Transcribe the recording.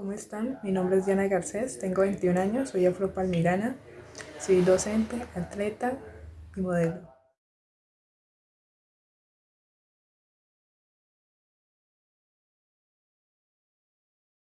¿cómo están? Mi nombre es Diana Garcés, tengo 21 años, soy afropalmirana, soy docente, atleta y modelo.